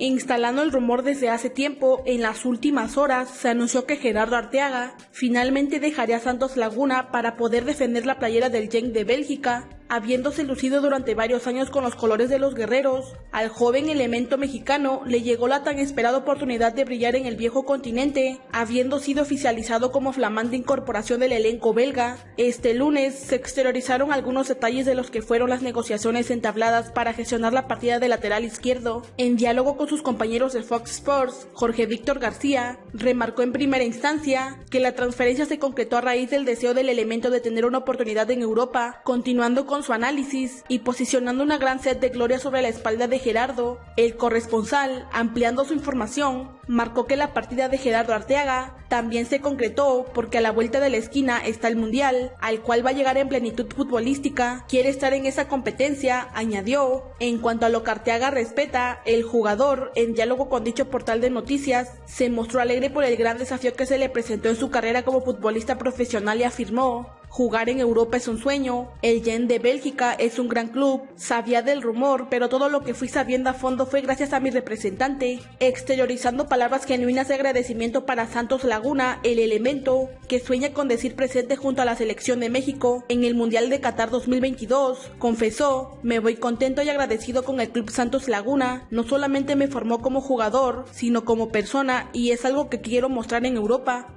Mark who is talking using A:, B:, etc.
A: Instalando el rumor desde hace tiempo, en las últimas horas se anunció que Gerardo Arteaga finalmente dejaría Santos Laguna para poder defender la playera del Genk de Bélgica Habiéndose lucido durante varios años con los colores de los guerreros, al joven elemento mexicano le llegó la tan esperada oportunidad de brillar en el viejo continente, habiendo sido oficializado como flamante incorporación del elenco belga. Este lunes se exteriorizaron algunos detalles de los que fueron las negociaciones entabladas para gestionar la partida de lateral izquierdo. En diálogo con sus compañeros de Fox Sports, Jorge Víctor García remarcó en primera instancia que la transferencia se concretó a raíz del deseo del elemento de tener una oportunidad en Europa, continuando con su análisis y posicionando una gran sed de gloria sobre la espalda de Gerardo, el corresponsal, ampliando su información, marcó que la partida de Gerardo Arteaga también se concretó porque a la vuelta de la esquina está el Mundial, al cual va a llegar en plenitud futbolística, quiere estar en esa competencia, añadió. En cuanto a lo que Arteaga respeta, el jugador, en diálogo con dicho portal de noticias, se mostró alegre por el gran desafío que se le presentó en su carrera como futbolista profesional y afirmó, Jugar en Europa es un sueño, el Gen de Bélgica es un gran club, sabía del rumor, pero todo lo que fui sabiendo a fondo fue gracias a mi representante, exteriorizando palabras genuinas de agradecimiento para Santos Laguna, el elemento, que sueña con decir presente junto a la selección de México en el Mundial de Qatar 2022, confesó, me voy contento y agradecido con el Club Santos Laguna, no solamente me formó como jugador, sino como persona y es algo que quiero mostrar en Europa,